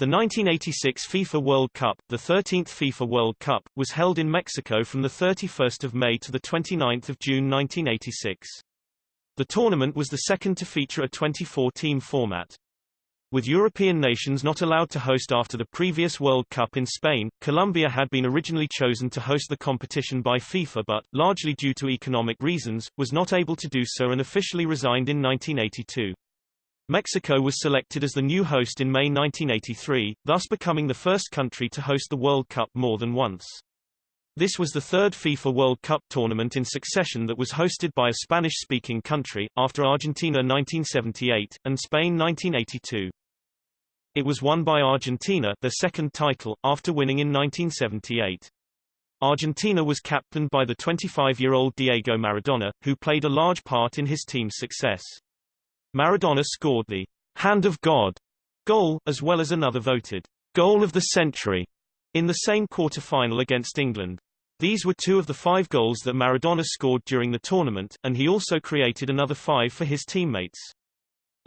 The 1986 FIFA World Cup, the 13th FIFA World Cup, was held in Mexico from 31 May to 29 June 1986. The tournament was the second to feature a 24-team format. With European nations not allowed to host after the previous World Cup in Spain, Colombia had been originally chosen to host the competition by FIFA but, largely due to economic reasons, was not able to do so and officially resigned in 1982. Mexico was selected as the new host in May 1983, thus becoming the first country to host the World Cup more than once. This was the third FIFA World Cup tournament in succession that was hosted by a Spanish-speaking country, after Argentina 1978, and Spain 1982. It was won by Argentina their second title, after winning in 1978. Argentina was captained by the 25-year-old Diego Maradona, who played a large part in his team's success. Maradona scored the Hand of God goal, as well as another voted goal of the century in the same quarter-final against England. These were two of the five goals that Maradona scored during the tournament, and he also created another five for his teammates.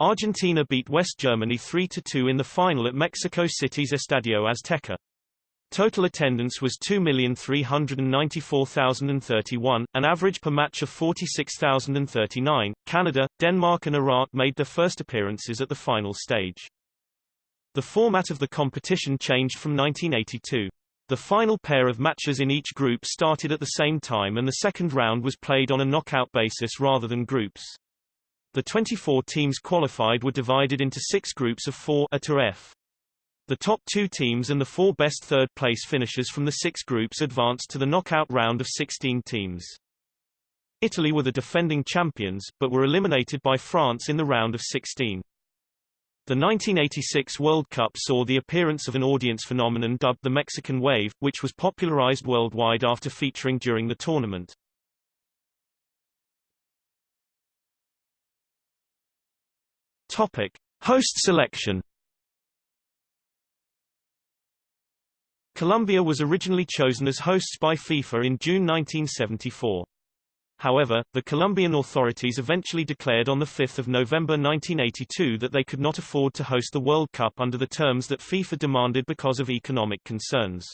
Argentina beat West Germany 3-2 in the final at Mexico City's Estadio Azteca. Total attendance was 2,394,031, an average per match of 46,039. Canada, Denmark and Iraq made their first appearances at the final stage. The format of the competition changed from 1982. The final pair of matches in each group started at the same time and the second round was played on a knockout basis rather than groups. The 24 teams qualified were divided into six groups of four A to F. The top two teams and the four best third-place finishers from the six groups advanced to the knockout round of 16 teams. Italy were the defending champions, but were eliminated by France in the round of 16. The 1986 World Cup saw the appearance of an audience phenomenon dubbed the Mexican Wave, which was popularized worldwide after featuring during the tournament. Topic: Host selection Colombia was originally chosen as hosts by FIFA in June 1974. However, the Colombian authorities eventually declared on 5 November 1982 that they could not afford to host the World Cup under the terms that FIFA demanded because of economic concerns.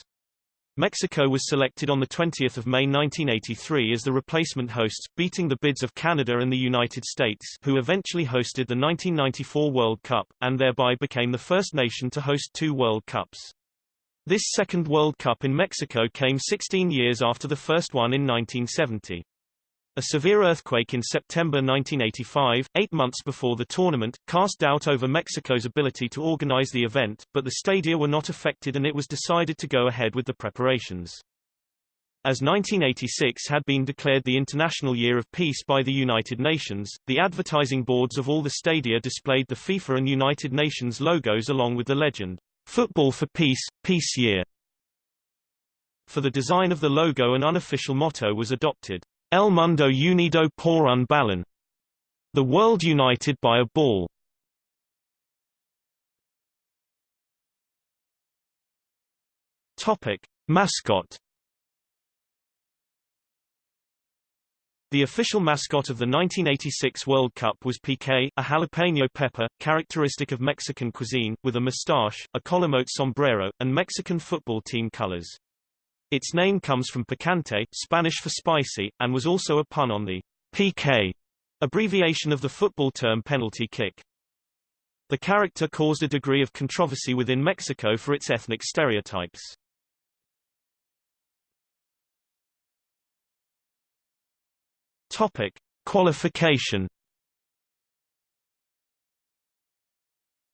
Mexico was selected on 20 May 1983 as the replacement hosts, beating the bids of Canada and the United States who eventually hosted the 1994 World Cup, and thereby became the first nation to host two World Cups. This second World Cup in Mexico came 16 years after the first one in 1970. A severe earthquake in September 1985, eight months before the tournament, cast doubt over Mexico's ability to organize the event, but the stadia were not affected and it was decided to go ahead with the preparations. As 1986 had been declared the International Year of Peace by the United Nations, the advertising boards of all the stadia displayed the FIFA and United Nations logos along with the legend, Football for Peace, Peace Year. For the design of the logo an unofficial motto was adopted, El Mundo Unido por un Balón. The World United by a Ball. Topic. Mascot The official mascot of the 1986 World Cup was piqué, a jalapeno pepper, characteristic of Mexican cuisine, with a mustache, a colomote sombrero, and Mexican football team colors. Its name comes from picante, Spanish for spicy, and was also a pun on the PK, abbreviation of the football term penalty kick. The character caused a degree of controversy within Mexico for its ethnic stereotypes. Topic: Qualification.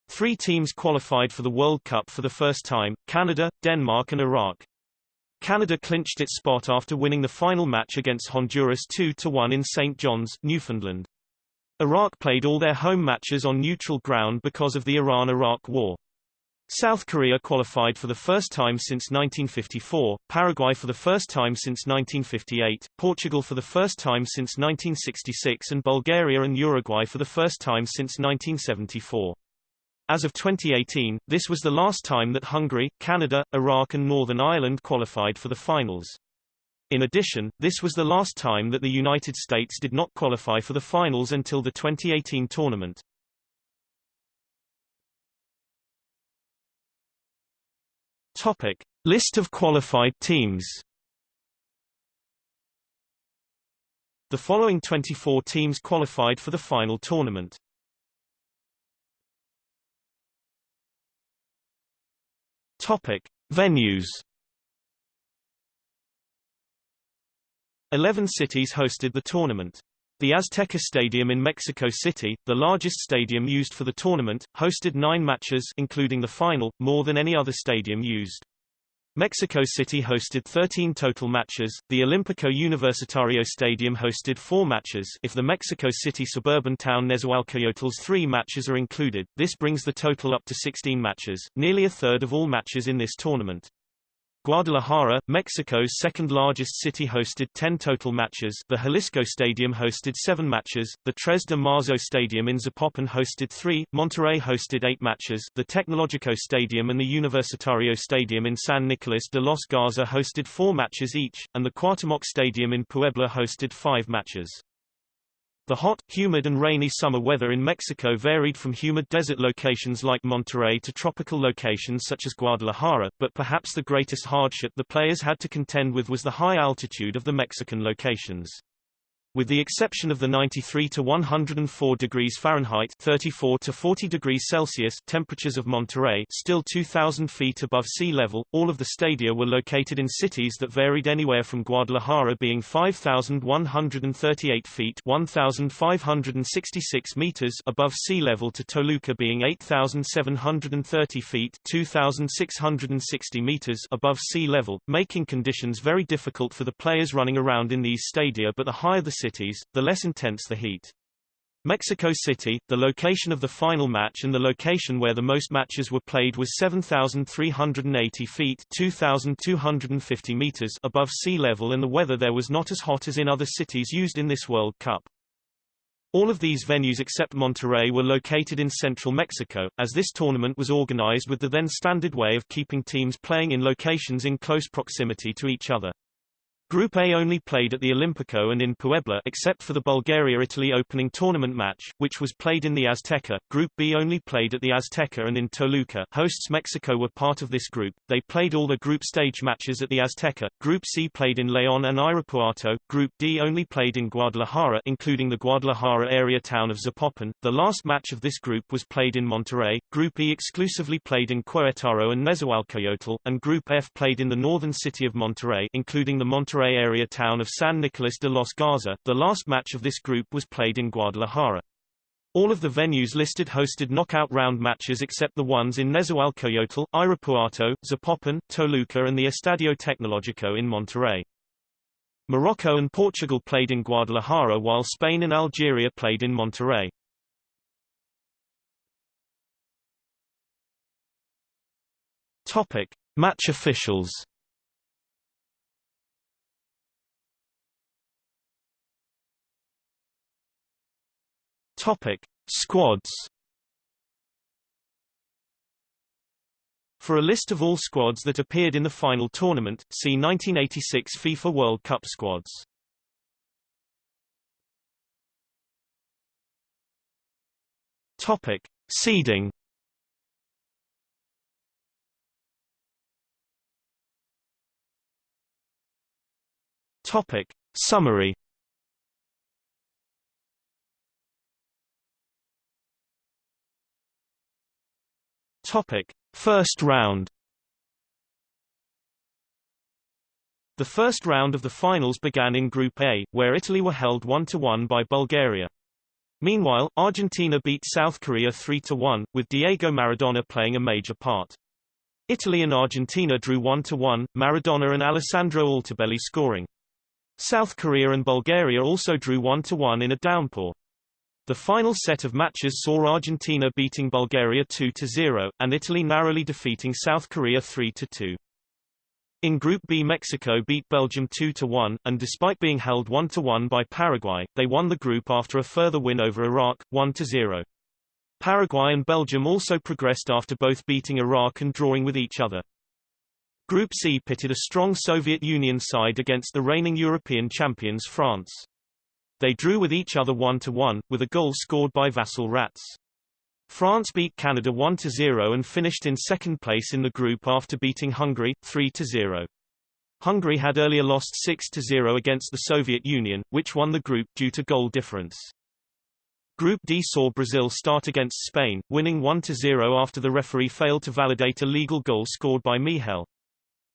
Three teams qualified for the World Cup for the first time, Canada, Denmark and Iraq. Canada clinched its spot after winning the final match against Honduras 2-1 in St. John's, Newfoundland. Iraq played all their home matches on neutral ground because of the Iran-Iraq War. South Korea qualified for the first time since 1954, Paraguay for the first time since 1958, Portugal for the first time since 1966 and Bulgaria and Uruguay for the first time since 1974. As of 2018, this was the last time that Hungary, Canada, Iraq and Northern Ireland qualified for the finals. In addition, this was the last time that the United States did not qualify for the finals until the 2018 tournament. Topic: List of qualified teams. The following 24 teams qualified for the final tournament. Topic: Venues. 11 cities hosted the tournament. The Azteca Stadium in Mexico City, the largest stadium used for the tournament, hosted nine matches including the final, more than any other stadium used. Mexico City hosted 13 total matches. The Olímpico Universitario Stadium hosted 4 matches. If the Mexico City suburban town Nezahualcoyotl's 3 matches are included, this brings the total up to 16 matches, nearly a third of all matches in this tournament. Guadalajara, Mexico's second-largest city hosted 10 total matches. The Jalisco Stadium hosted 7 matches, the Tres de Marzo Stadium in Zapopan hosted 3, Monterrey hosted 8 matches. The Tecnológico Stadium and the Universitario Stadium in San Nicolas de los Garza hosted 4 matches each, and the Cuauhtémoc Stadium in Puebla hosted 5 matches. The hot, humid and rainy summer weather in Mexico varied from humid desert locations like Monterrey to tropical locations such as Guadalajara, but perhaps the greatest hardship the players had to contend with was the high altitude of the Mexican locations. With the exception of the 93 to 104 degrees Fahrenheit 34 to 40 degrees Celsius temperatures of Monterrey still 2,000 feet above sea level, all of the stadia were located in cities that varied anywhere from Guadalajara being 5,138 feet 1,566 meters above sea level to Toluca being 8,730 feet 2,660 meters above sea level, making conditions very difficult for the players running around in these stadia but the higher the cities, the less intense the heat. Mexico City, the location of the final match and the location where the most matches were played was 7,380 feet 2,250 meters above sea level and the weather there was not as hot as in other cities used in this World Cup. All of these venues except Monterrey were located in central Mexico, as this tournament was organized with the then standard way of keeping teams playing in locations in close proximity to each other. Group A only played at the Olímpico and in Puebla except for the Bulgaria-Italy opening tournament match, which was played in the Azteca. Group B only played at the Azteca and in Toluca. Hosts Mexico were part of this group. They played all the group stage matches at the Azteca. Group C played in León and Irapuato. Group D only played in Guadalajara including the Guadalajara area town of Zapopan. The last match of this group was played in Monterrey. Group E exclusively played in Querétaro and Nezahualcoyotl, and Group F played in the northern city of Monterrey including the Monterrey Monterrey area town of San Nicolas de los Garza. The last match of this group was played in Guadalajara. All of the venues listed hosted knockout round matches except the ones in Nezahualcoyotl, Irapuato, Zapopan, Toluca and the Estadio Tecnológico in Monterrey. Morocco and Portugal played in Guadalajara while Spain and Algeria played in Monterrey. Topic: Match officials Topic: Squads. For a list of all squads that appeared in the final tournament, see 1986 FIFA World Cup squads. Topic: Seeding. Topic: Summary. Topic: First round. The first round of the finals began in Group A, where Italy were held 1-1 by Bulgaria. Meanwhile, Argentina beat South Korea 3-1, with Diego Maradona playing a major part. Italy and Argentina drew 1-1, Maradona and Alessandro Altobelli scoring. South Korea and Bulgaria also drew 1-1 in a downpour. The final set of matches saw Argentina beating Bulgaria 2-0, and Italy narrowly defeating South Korea 3-2. In Group B Mexico beat Belgium 2-1, and despite being held 1-1 by Paraguay, they won the group after a further win over Iraq, 1-0. Paraguay and Belgium also progressed after both beating Iraq and drawing with each other. Group C pitted a strong Soviet Union side against the reigning European champions France. They drew with each other 1-1, with a goal scored by Vasil Rats. France beat Canada 1-0 and finished in second place in the group after beating Hungary, 3-0. Hungary had earlier lost 6-0 against the Soviet Union, which won the group due to goal difference. Group D saw Brazil start against Spain, winning 1-0 after the referee failed to validate a legal goal scored by Míchel.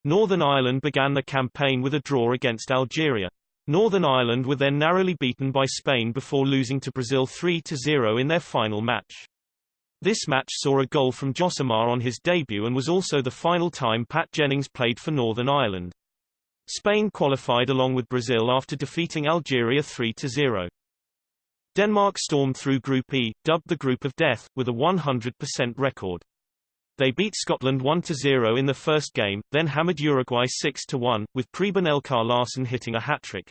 Northern Ireland began the campaign with a draw against Algeria. Northern Ireland were then narrowly beaten by Spain before losing to Brazil 3-0 in their final match. This match saw a goal from Josimar on his debut and was also the final time Pat Jennings played for Northern Ireland. Spain qualified along with Brazil after defeating Algeria 3-0. Denmark stormed through Group E, dubbed the Group of Death, with a 100% record. They beat Scotland 1-0 in the first game, then hammered Uruguay 6-1, with Preben Elkjær Larsen hitting a hat-trick.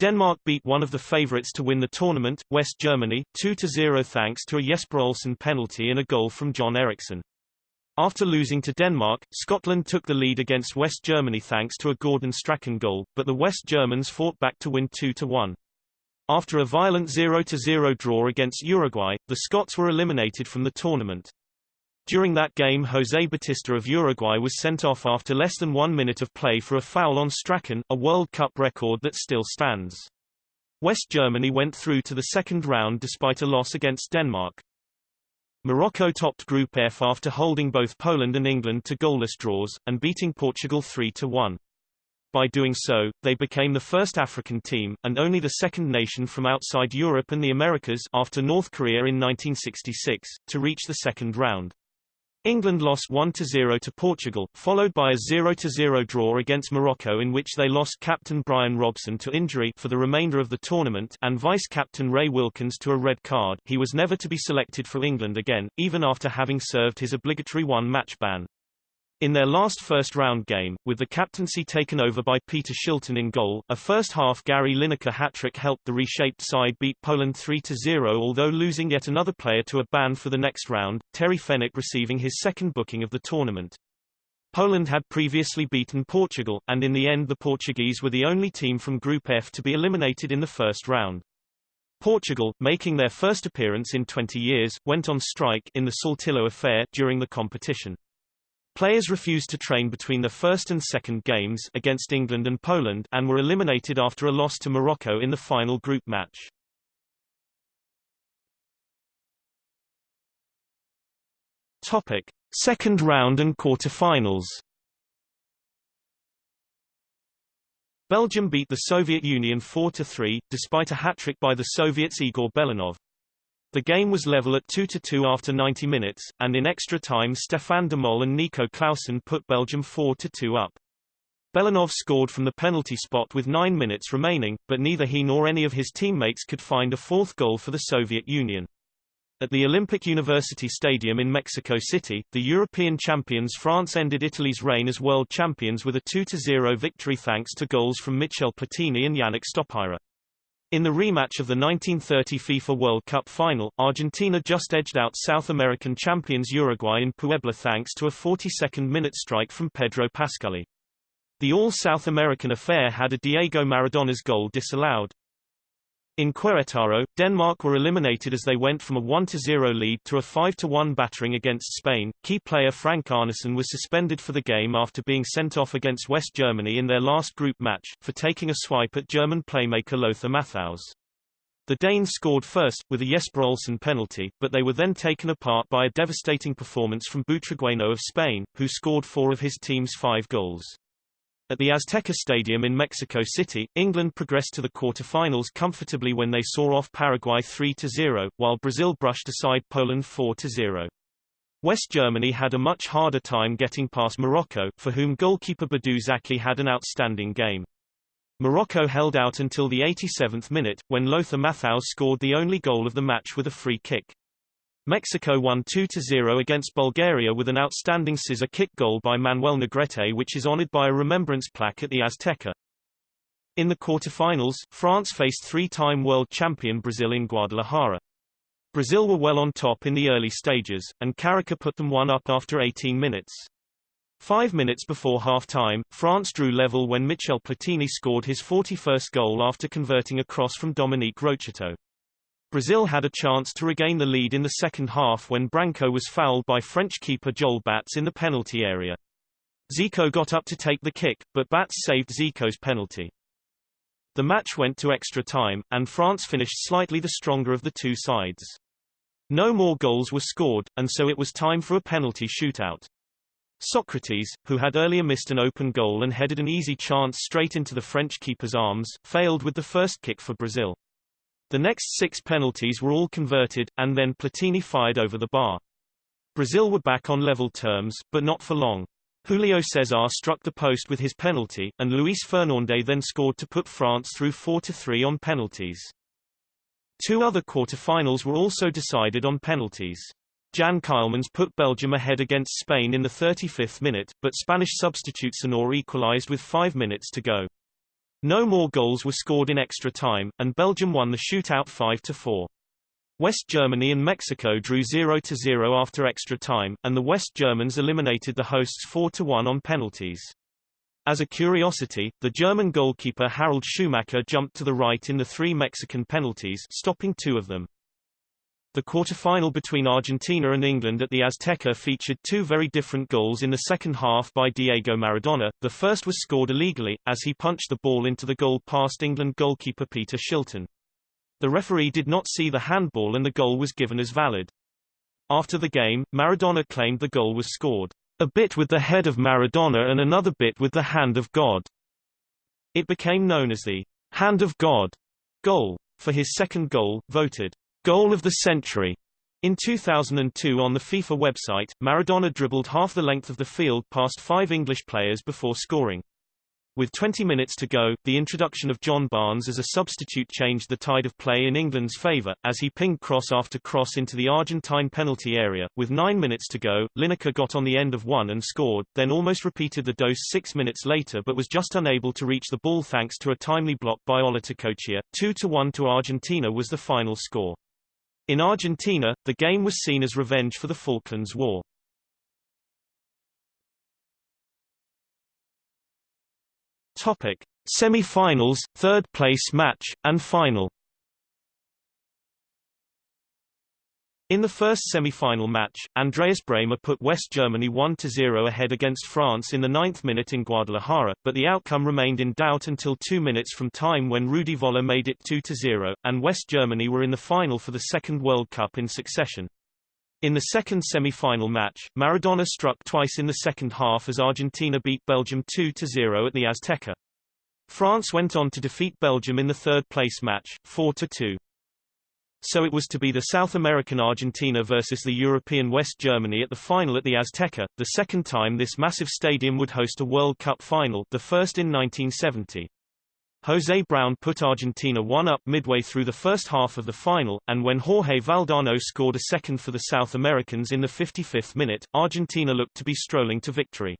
Denmark beat one of the favourites to win the tournament, West Germany, 2-0 thanks to a Jesper Olsen penalty and a goal from John Eriksen. After losing to Denmark, Scotland took the lead against West Germany thanks to a Gordon Strachan goal, but the West Germans fought back to win 2-1. After a violent 0-0 draw against Uruguay, the Scots were eliminated from the tournament. During that game José Batista of Uruguay was sent off after less than one minute of play for a foul on Strachan, a World Cup record that still stands. West Germany went through to the second round despite a loss against Denmark. Morocco topped Group F after holding both Poland and England to goalless draws, and beating Portugal 3-1. By doing so, they became the first African team, and only the second nation from outside Europe and the Americas after North Korea in 1966, to reach the second round. England lost 1-0 to Portugal, followed by a 0-0 draw against Morocco in which they lost captain Brian Robson to injury for the remainder of the tournament and vice-captain Ray Wilkins to a red card. He was never to be selected for England again, even after having served his obligatory one-match ban. In their last first-round game, with the captaincy taken over by Peter Shilton in goal, a first-half Gary Lineker hat-trick helped the reshaped side beat Poland 3-0 although losing yet another player to a ban for the next round, Terry Fenwick receiving his second booking of the tournament. Poland had previously beaten Portugal, and in the end the Portuguese were the only team from Group F to be eliminated in the first round. Portugal, making their first appearance in 20 years, went on strike in the Saltillo affair during the competition. Players refused to train between the first and second games against England and Poland and were eliminated after a loss to Morocco in the final group match. Topic: Second round and quarter-finals. Belgium beat the Soviet Union 4-3, despite a hat-trick by the Soviets' Igor Belanov. The game was level at 2-2 after 90 minutes, and in extra time Stéphane Demol and Nico Claesen put Belgium 4-2 up. Belanov scored from the penalty spot with nine minutes remaining, but neither he nor any of his teammates could find a fourth goal for the Soviet Union. At the Olympic University Stadium in Mexico City, the European champions France ended Italy's reign as world champions with a 2-0 victory thanks to goals from Michel Platini and Yannick Stopyra. In the rematch of the 1930 FIFA World Cup final, Argentina just edged out South American champions Uruguay in Puebla thanks to a 42nd minute strike from Pedro Pasculli. The all-South American affair had a Diego Maradona's goal disallowed. In Querétaro, Denmark were eliminated as they went from a 1-0 lead to a 5-1 battering against Spain. Key player Frank Arnesen was suspended for the game after being sent off against West Germany in their last group match, for taking a swipe at German playmaker Lothar Matthaus. The Danes scored first, with a Jesper Olsen penalty, but they were then taken apart by a devastating performance from Butragueño of Spain, who scored four of his team's five goals. At the Azteca Stadium in Mexico City, England progressed to the quarter-finals comfortably when they saw off Paraguay 3-0, while Brazil brushed aside Poland 4-0. West Germany had a much harder time getting past Morocco, for whom goalkeeper Badou Zaki had an outstanding game. Morocco held out until the 87th minute, when Lothar Matthaus scored the only goal of the match with a free kick. Mexico won 2-0 against Bulgaria with an outstanding scissor kick goal by Manuel Negrete which is honored by a remembrance plaque at the Azteca. In the quarter-finals, France faced three-time world champion Brazil in Guadalajara. Brazil were well on top in the early stages, and Careca put them one up after 18 minutes. Five minutes before half-time, France drew level when Michel Platini scored his 41st goal after converting a cross from Dominique Rocheteau. Brazil had a chance to regain the lead in the second half when Branco was fouled by French keeper Joël Bats in the penalty area. Zico got up to take the kick, but Bats saved Zico's penalty. The match went to extra time, and France finished slightly the stronger of the two sides. No more goals were scored, and so it was time for a penalty shootout. Socrates, who had earlier missed an open goal and headed an easy chance straight into the French keeper's arms, failed with the first kick for Brazil. The next six penalties were all converted, and then Platini fired over the bar. Brazil were back on level terms, but not for long. Julio Cesar struck the post with his penalty, and Luis Fernández then scored to put France through 4-3 on penalties. Two other quarter-finals were also decided on penalties. Jan Ceulemans put Belgium ahead against Spain in the 35th minute, but Spanish substitute Señor equalized with five minutes to go. No more goals were scored in extra time, and Belgium won the shootout 5-4. West Germany and Mexico drew 0-0 after extra time, and the West Germans eliminated the hosts 4-1 on penalties. As a curiosity, the German goalkeeper Harald Schumacher jumped to the right in the three Mexican penalties, stopping two of them. The quarter-final between Argentina and England at the Azteca featured two very different goals in the second half by Diego Maradona. The first was scored illegally, as he punched the ball into the goal past England goalkeeper Peter Shilton. The referee did not see the handball and the goal was given as valid. After the game, Maradona claimed the goal was scored, a bit with the head of Maradona and another bit with the hand of God. It became known as the hand of God goal. For his second goal, voted goal of the century. In 2002 on the FIFA website, Maradona dribbled half the length of the field past five English players before scoring. With 20 minutes to go, the introduction of John Barnes as a substitute changed the tide of play in England's favour, as he pinged cross after cross into the Argentine penalty area. With nine minutes to go, Lineker got on the end of one and scored, then almost repeated the dose six minutes later but was just unable to reach the ball thanks to a timely block by Olarticoechea. 2-1 to Argentina was the final score. In Argentina, the game was seen as revenge for the Falklands War. Topic: Semi-finals, third-place match, and final. In the first semi-final match, Andreas Brehme put West Germany 1-0 ahead against France in the ninth minute in Guadalajara, but the outcome remained in doubt until two minutes from time when Rudi Völler made it 2-0, and West Germany were in the final for the second World Cup in succession. In the second semi-final match, Maradona struck twice in the second half as Argentina beat Belgium 2-0 at the Azteca. France went on to defeat Belgium in the third-place match, 4-2. So it was to be the South American Argentina versus the European West Germany at the final at the Azteca, the second time this massive stadium would host a World Cup final, the first in 1970. José Brown put Argentina one up midway through the first half of the final, and when Jorge Valdano scored a second for the South Americans in the 55th minute, Argentina looked to be strolling to victory.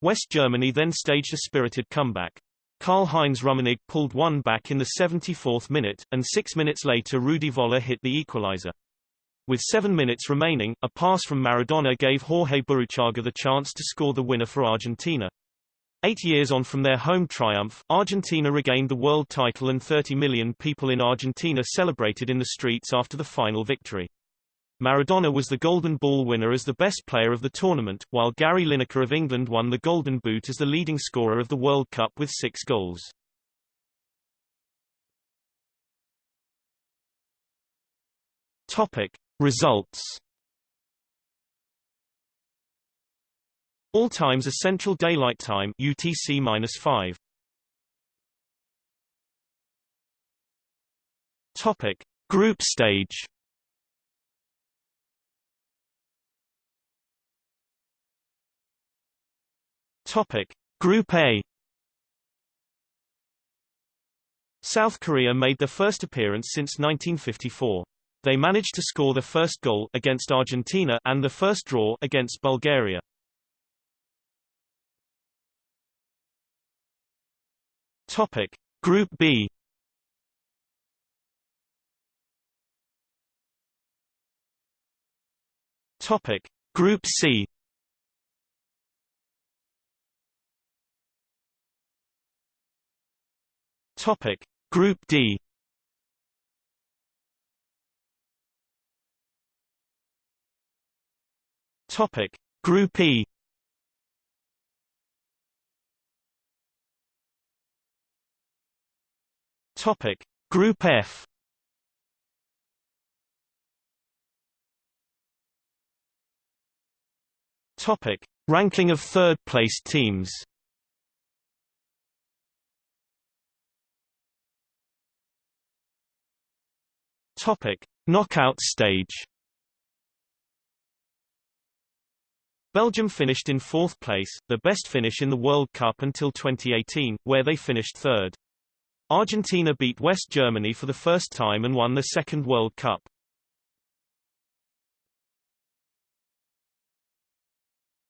West Germany then staged a spirited comeback. Karl-Heinz Rummenigge pulled one back in the 74th minute, and six minutes later Rudi Völler hit the equalizer. With seven minutes remaining, a pass from Maradona gave Jorge Burruchaga the chance to score the winner for Argentina. Eight years on from their home triumph, Argentina regained the world title and 30 million people in Argentina celebrated in the streets after the final victory. Maradona was the Golden Ball winner as the best player of the tournament, while Gary Lineker of England won the Golden Boot as the leading scorer of the World Cup with six goals. Topic. Results All times are Central Daylight Time UTC-5. Topic: Group stage. Topic: Group A. South Korea made their first appearance since 1954. They managed to score the first goal against Argentina and the first draw against Bulgaria. Topic Group B Topic Group C Topic: Group D. Topic: Group E. Topic: Group F. Topic: Ranking of third-place teams. Topic: Knockout stage. Belgium finished in fourth place, the best finish in the World Cup until 2018, where they finished third. Argentina beat West Germany for the first time and won the second World Cup.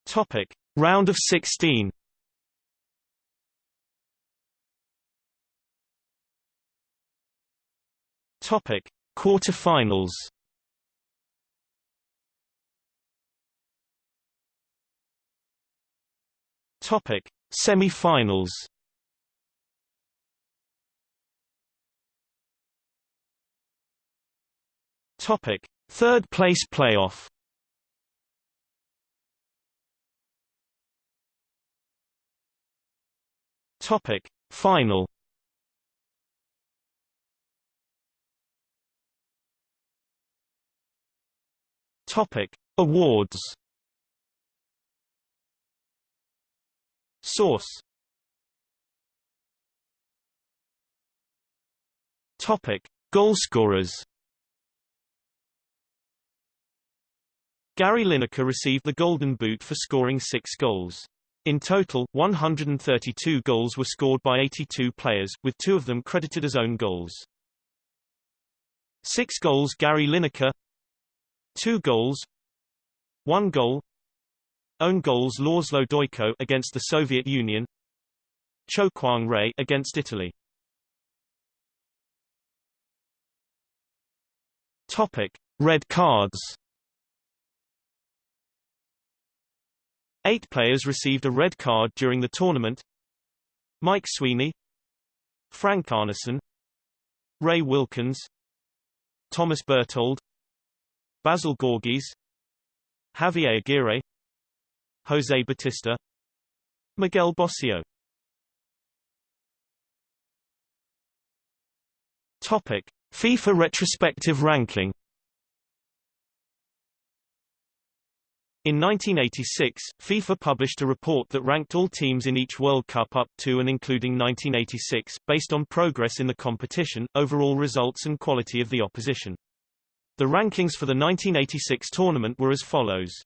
Topic: Round of 16. Topic: Quarterfinals. Topic: Semi-finals. Topic: Third place playoff. Topic: Final. Topic: Awards. Source. Topic: Goalscorers. Gary Lineker received the Golden Boot for scoring six goals. In total, 132 goals were scored by 82 players, with two of them credited as own goals. Six goals Gary Lineker Two goals. One goal. Own goals László Dajka against the Soviet Union. Cho Kwang Rae against Italy. Topic. Red cards. Eight players received a red card during the tournament. Mike Sweeney. Frank Arnesen Ray Wilkins. Thomas Berthold Basil Gorgis Javier Aguirre Jose Batista Miguel Bossio Topic: FIFA retrospective ranking In 1986, FIFA published a report that ranked all teams in each World Cup up to and including 1986, based on progress in the competition, overall results and quality of the opposition. The rankings for the 1986 tournament were as follows.